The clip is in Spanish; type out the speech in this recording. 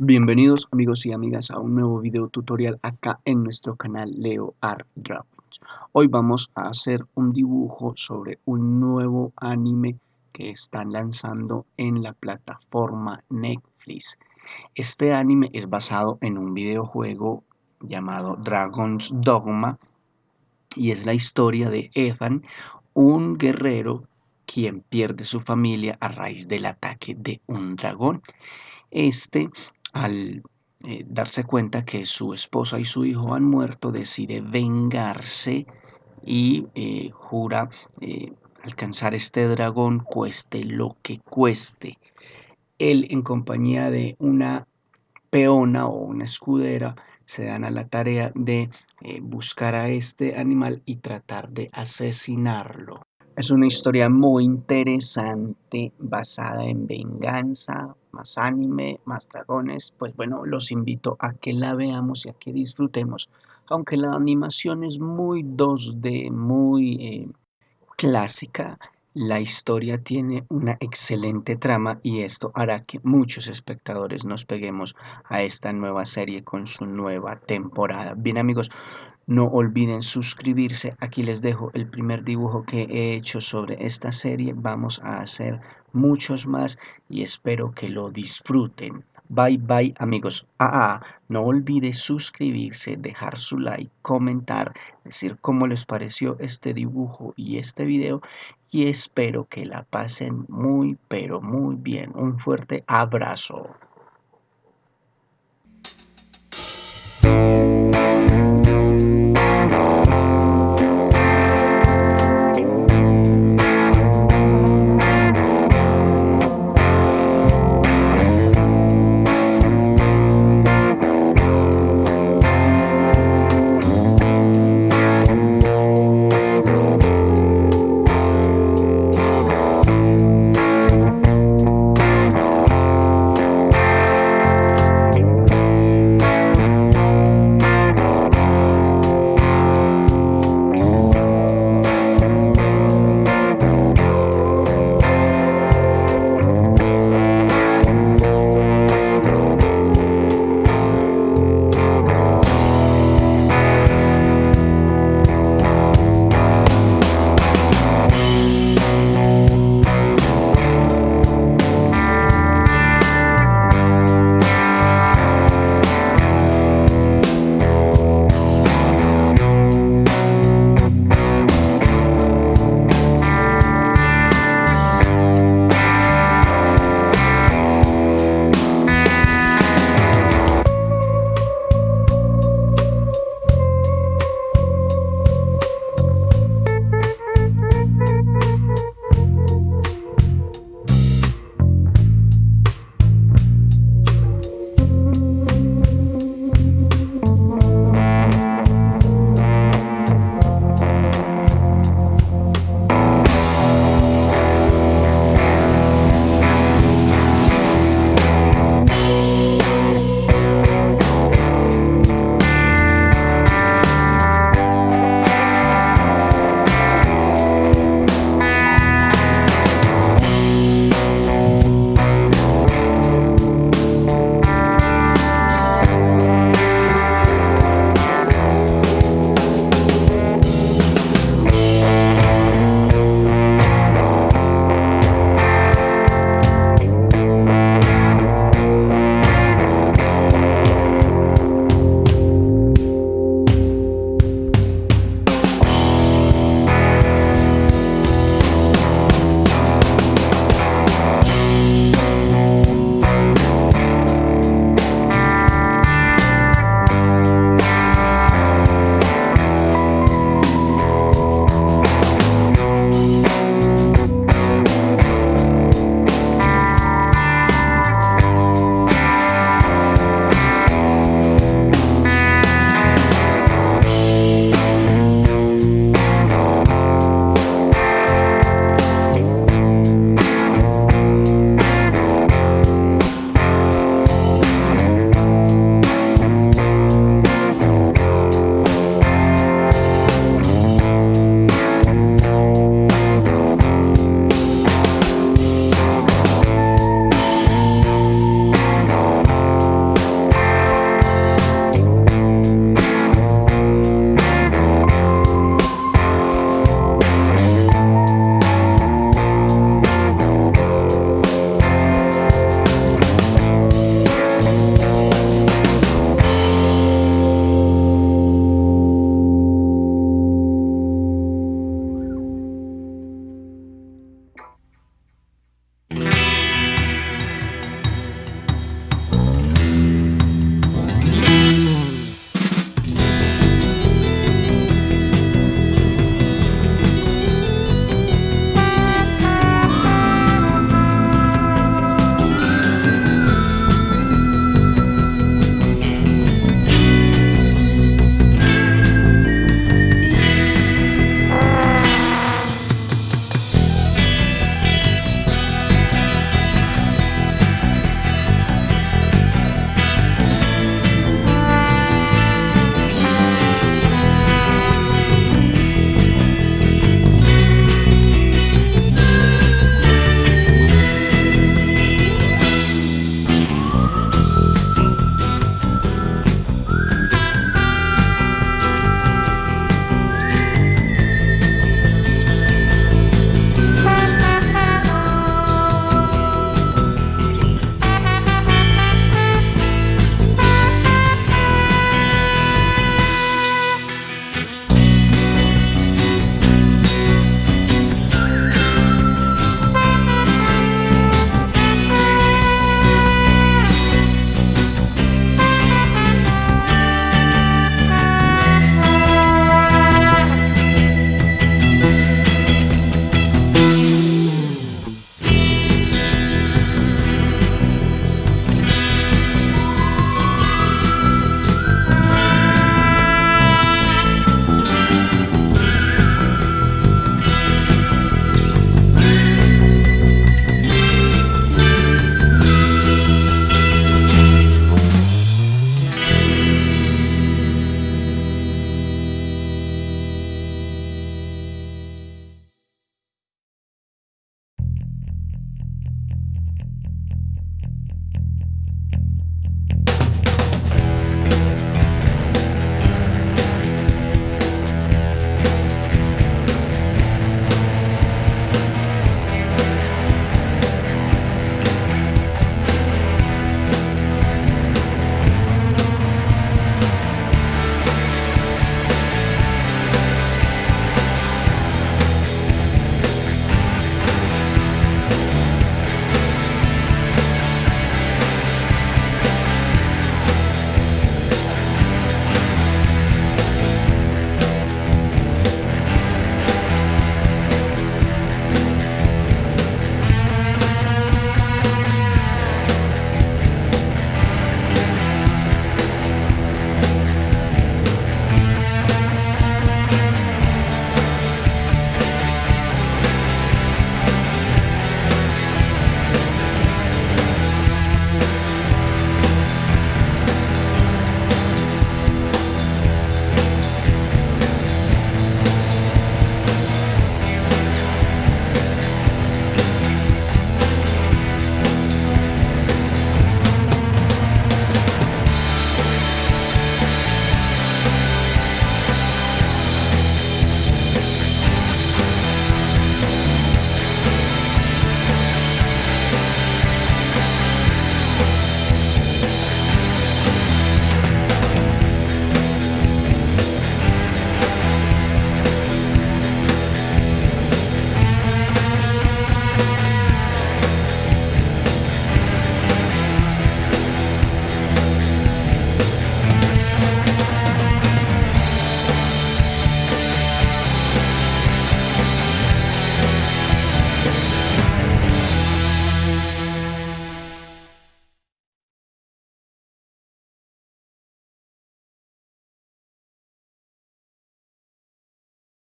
Bienvenidos amigos y amigas a un nuevo video tutorial acá en nuestro canal Leo Art Dragons. Hoy vamos a hacer un dibujo sobre un nuevo anime que están lanzando en la plataforma Netflix. Este anime es basado en un videojuego llamado Dragon's Dogma y es la historia de Ethan, un guerrero quien pierde su familia a raíz del ataque de un dragón. Este al eh, darse cuenta que su esposa y su hijo han muerto, decide vengarse y eh, jura eh, alcanzar este dragón cueste lo que cueste. Él en compañía de una peona o una escudera se dan a la tarea de buscar a este animal y tratar de asesinarlo. Es una historia muy interesante basada en venganza, más anime, más dragones. Pues bueno, los invito a que la veamos y a que disfrutemos. Aunque la animación es muy 2D, muy eh, clásica, la historia tiene una excelente trama y esto hará que muchos espectadores nos peguemos a esta nueva serie con su nueva temporada. Bien amigos, no olviden suscribirse. Aquí les dejo el primer dibujo que he hecho sobre esta serie. Vamos a hacer muchos más y espero que lo disfruten. Bye bye amigos. Ah, ah, no olviden suscribirse, dejar su like, comentar, decir cómo les pareció este dibujo y este video y espero que la pasen muy pero muy bien. Un fuerte abrazo.